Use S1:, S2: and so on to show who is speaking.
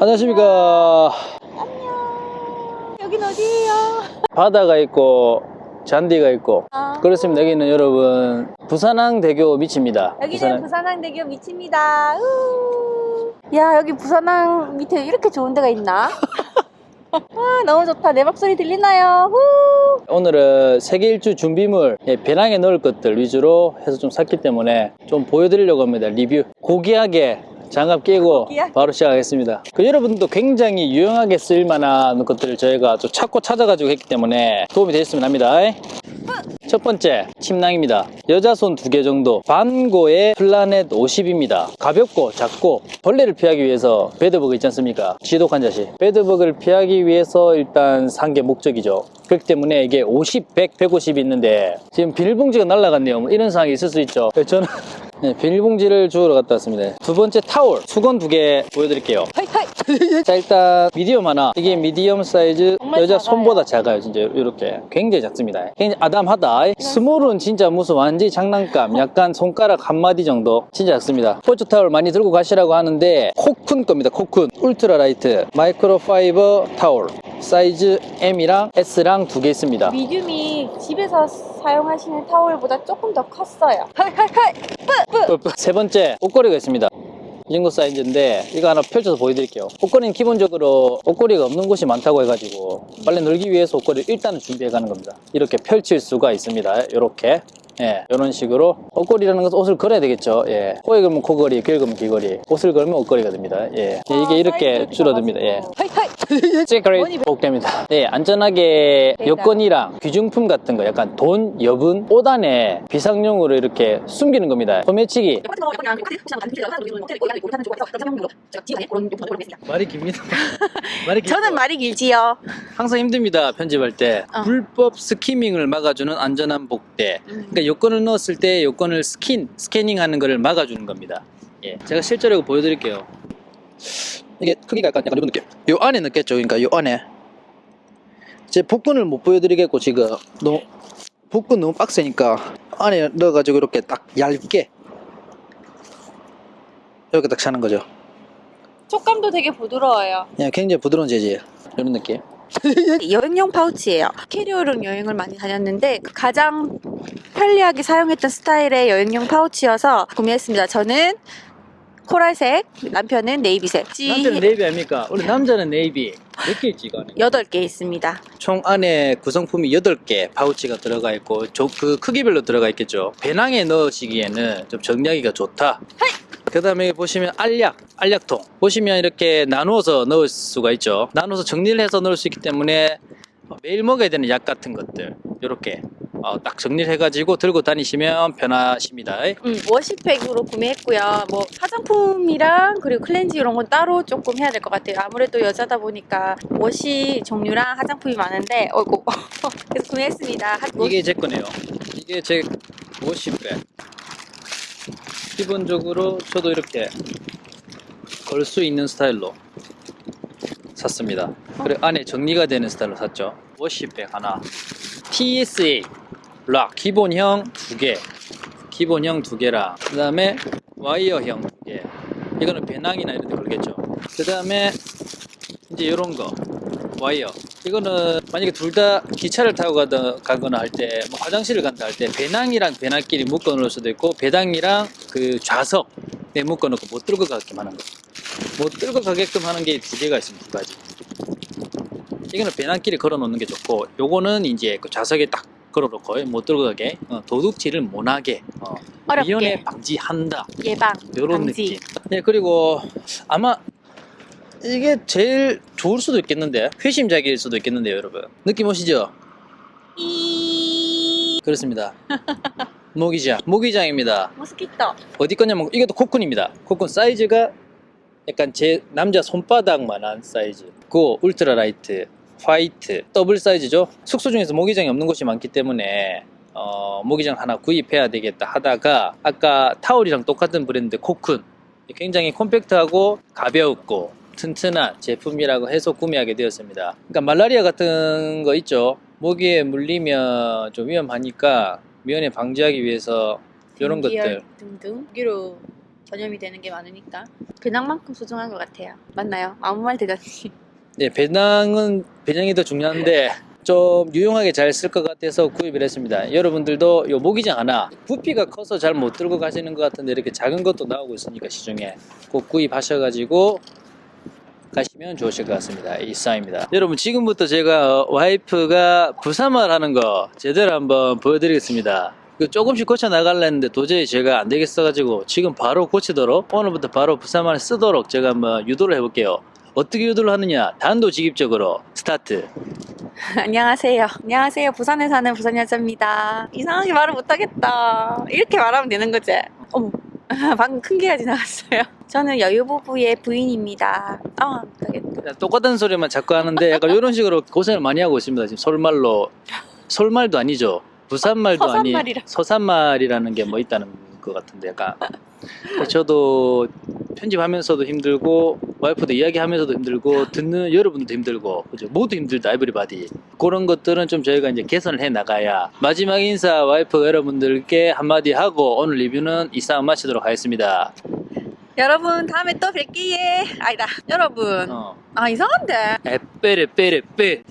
S1: 안녕하십니까
S2: 안녕. 여긴 어디예요?
S1: 바다가 있고 잔디가 있고
S2: 아.
S1: 그렇습니다 여기는 여러분 부산항대교 밑입니다
S2: 여기는
S1: 부산항-
S2: 부산항대교 밑입니다. 우. 야 여기 부산항 밑에 이렇게 좋은 데가 있나? 아 너무 좋다. 내 목소리 들리나요? 후.
S1: 오늘은 세계 일주 준비물 예, 배낭에 넣을 것들 위주로 해서 좀 샀기 때문에 좀 보여드리려고 합니다 리뷰 고귀하게 장갑 끼고. 바로 시작하겠습니다. 그 여러분도 굉장히 유용하게 쓸만한 것들을 저희가 좀 찾고 찾아가지고 했기 때문에 도움이 되셨으면 합니다. 첫 번째 침낭입니다. 여자 손 두 개 정도 반고의 Planet 50입니다. 가볍고 작고 벌레를 피하기 위해서 bedbug 있지 않습니까? 지독한 자식. bedbug를 피하기 위해서 일단 산 게 목적이죠. 그렇기 때문에 이게 50, 100, 150이 있는데 지금 비닐봉지가 날라갔네요. 뭐 이런 상황이 있을 수 있죠. 저는 네, 비닐봉지를 주우러 갔다 왔습니다. 두 번째 타월 수건 두 개 보여드릴게요.
S2: 하이 하이.
S1: 자 일단 medium 하나. 이게 medium 사이즈 여자
S2: 작아요.
S1: 손보다 작아요 진짜. 이렇게. 굉장히 작습니다. 굉장히 아담하다. small은 진짜 무슨 완전히 장난감 약간 손가락 한 마디 정도. 진짜 작습니다. 스포츠 타월 많이 들고 가시라고 하는데 Cocoon 겁니다 Cocoon. ultralight. microfiber 타월 사이즈 M이랑 S랑 두 개 있습니다.
S2: medium이 집에서 사용하시는 타월보다 조금 더 컸어요. 하이 하이 하이.
S1: 세 번째 옷걸이가 있습니다. 이 정도 사이즈인데 이거 하나 펼쳐서 보여드릴게요. 옷걸이는 기본적으로 옷걸이가 없는 곳이 많다고 해가지고 빨래 널기 위해서 옷걸이를 일단은 준비해 가는 겁니다. 이렇게 펼칠 수가 있습니다. 이렇게 예, 이런 식으로 옷걸이라는 것은 옷을 걸어야 되겠죠 예. 코에 걸면 코걸이, 귀에 걸면 귀걸이 옷을 걸면 옷걸이가 됩니다 예. 예, 이게 이렇게 줄어듭니다 예.
S2: 하이 하이.
S1: secret 복대입니다. 네, 안전하게
S2: 대단.
S1: 여권이랑 귀중품 같은 거, 약간 돈, 여분, 옷 안에 비상용으로 이렇게 숨기는 겁니다. 소매치기. 말이 깁니다. 말이.
S2: 저는 말이 길지요.
S1: 항상 힘듭니다. 편집할 때.
S2: 어.
S1: 불법 skimming을 막아주는 안전한 복대. 그러니까 여권을 넣었을 때 여권을 스킨, scanning 하는 것을 막아주는 겁니다. 예, 제가 실제로 보여드릴게요. 이게 크기가 약간, 약간 이런 느낌. 요 안에 넣겠죠. 그러니까 요 안에. 제 복근을 못 보여드리겠고 지금 너무 복근 너무 빡세니까 안에 넣어가지고 이렇게 딱 얇게 이렇게 딱 차는 거죠.
S2: 촉감도 되게 부드러워요.
S1: 그냥 굉장히 부드러운 재질 이런 느낌.
S2: 여행용 파우치예요. 캐리어로 여행을 많이 다녔는데 가장 편리하게 사용했던 스타일의 여행용 파우치여서 구매했습니다. 저는 코랄색, 남편은 네이비색.
S1: 남자는 네이비 아닙니까? 원래 남자는 네이비 몇 개 있지 이거 안에?
S2: 8개 있습니다.
S1: 총 안에 구성품이 8개 파우치가 들어가 있고 저- 그 크기별로 들어가 있겠죠 배낭에 넣으시기에는 좀 정리하기가 좋다 그 다음에 보시면 알약 알약통 보시면 이렇게 나누어서 넣을 수가 있죠 나눠서 정리를 해서 넣을 수 있기 때문에 매일 먹어야 되는 약 같은 것들 이렇게 어, 딱 정리를 해가지고 들고 다니시면 편하십니다
S2: 음, 워시팩으로 구매했고요. 뭐 화장품이랑 그리고 클렌즈 이런 건 따로 조금 해야 될 것 같아요. 아무래도 여자다 보니까 워시 종류랑 화장품이 많은데 어이구 그래서 구매했습니다. 한-
S1: 이게 제 거네요. 이게 제 워시백. 기본적으로 저도 이렇게 걸 수 있는 스타일로 샀습니다. 그리고 안에 정리가 되는 스타일로 샀죠. 워시백 하나. TSA 락 기본형 두 개. 기본형 두 개랑 그 다음에 와이어형 두 개. 이거는 배낭이나 이런 데 걸겠죠. 그 다음에 이제 이런 거 와이어 이거는 만약에 둘 다 기차를 타고 가다, 가거나 할 때 뭐 화장실을 간다 할 때 배낭이랑 배낭끼리 묶어 놓을 수도 있고 배낭이랑 그 좌석에 묶어 놓고 못 들고 가게끔 하는 거못 들고 가게끔 하는 게 두 개가 있습니다 두 가지 이거는 배낭끼리 걸어 놓는 게 좋고 요거는 이제 그 좌석에 딱 걸어 놓고 못 들고 가게 어, 도둑질을 못 하게 어, 위험에 방지한다
S2: 예방
S1: 요런
S2: 방지.
S1: 느낌. 네, 그리고 아마 이게 제일 좋을 수도 있겠는데 회심작일 수도 있겠는데요, 여러분. 느낌 오시죠?
S2: 이
S1: 그렇습니다. 모기장, 모기장입니다.
S2: mosquito
S1: 어디 거냐면 이것도 코쿤입니다. 코쿤 사이즈가 약간 제 남자 손바닥만한 사이즈. 그 ultra light, white, 더블 사이즈죠. 숙소 중에서 모기장이 없는 곳이 많기 때문에 어, 모기장 하나 구입해야 되겠다 하다가 아까 타올이랑 똑같은 브랜드 코쿤 굉장히 콤팩트하고 가벼웠고 튼튼한 제품이라고 해서 구매하게 되었습니다. 그러니까 말라리아 같은 거 있죠. 모기에 물리면 좀 위험하니까 미연에 방지하기 위해서 이런 것들
S2: 등등 여기로 전염이 되는 게 많으니까 배낭만큼 소중한 것 같아요. 맞나요? 아무 말 대잔치.
S1: 네, 배낭은 배낭이 더 중요한데 좀 유용하게 잘 쓸 것 같아서 구입을 했습니다. 여러분들도 요 모기장 하나 부피가 커서 잘 못 들고 가시는 것 같은데 이렇게 작은 것도 나오고 있으니까 시중에 꼭 구입하셔가지고 가시면 좋으실 것 같습니다. 이상입니다. 여러분 지금부터 제가 어, 와이프가 부사말 하는 거 제대로 한번 보여드리겠습니다. 그 조금씩 고쳐 나갈랬는데 도저히 제가 안 되겠어 가지고 지금 바로 고치도록 오늘부터 바로 부사말 쓰도록 제가 한번 유도를 해볼게요. 어떻게 유도를 하느냐? 단도직입적으로 스타트.
S2: 안녕하세요. 안녕하세요. 부산에 사는 부산 여자입니다. 이상하게 말을 못하겠다. 이렇게 말하면 되는 거지. 어머. 방금 큰 개가 지나갔어요. 저는 여유부부의 부인입니다. 아, 못하겠다.
S1: 똑같은 소리만 자꾸 하는데 약간 이런 식으로 고생을 많이 하고 있습니다. 지금 서울말로 서울말도 아니죠. 부산말도 아니
S2: 서산말이라.
S1: 서산말이라는 게 뭐 있다는 것 같은데 약간 저도 편집하면서도 힘들고 와이프도 이야기하면서도 힘들고 듣는 여러분도 힘들고 그죠 모두 힘들다 everybody 그런 것들은 좀 저희가 이제 개선을 해 나가야 마지막 인사 와이프 여러분들께 한마디 하고 오늘 리뷰는 이상 마치도록 하겠습니다.
S2: 여러분, 다음에 또 뵐게요. 아니다. 여러분.
S1: 어.
S2: 아, 이상한데.
S1: 에빼레 빼레 빼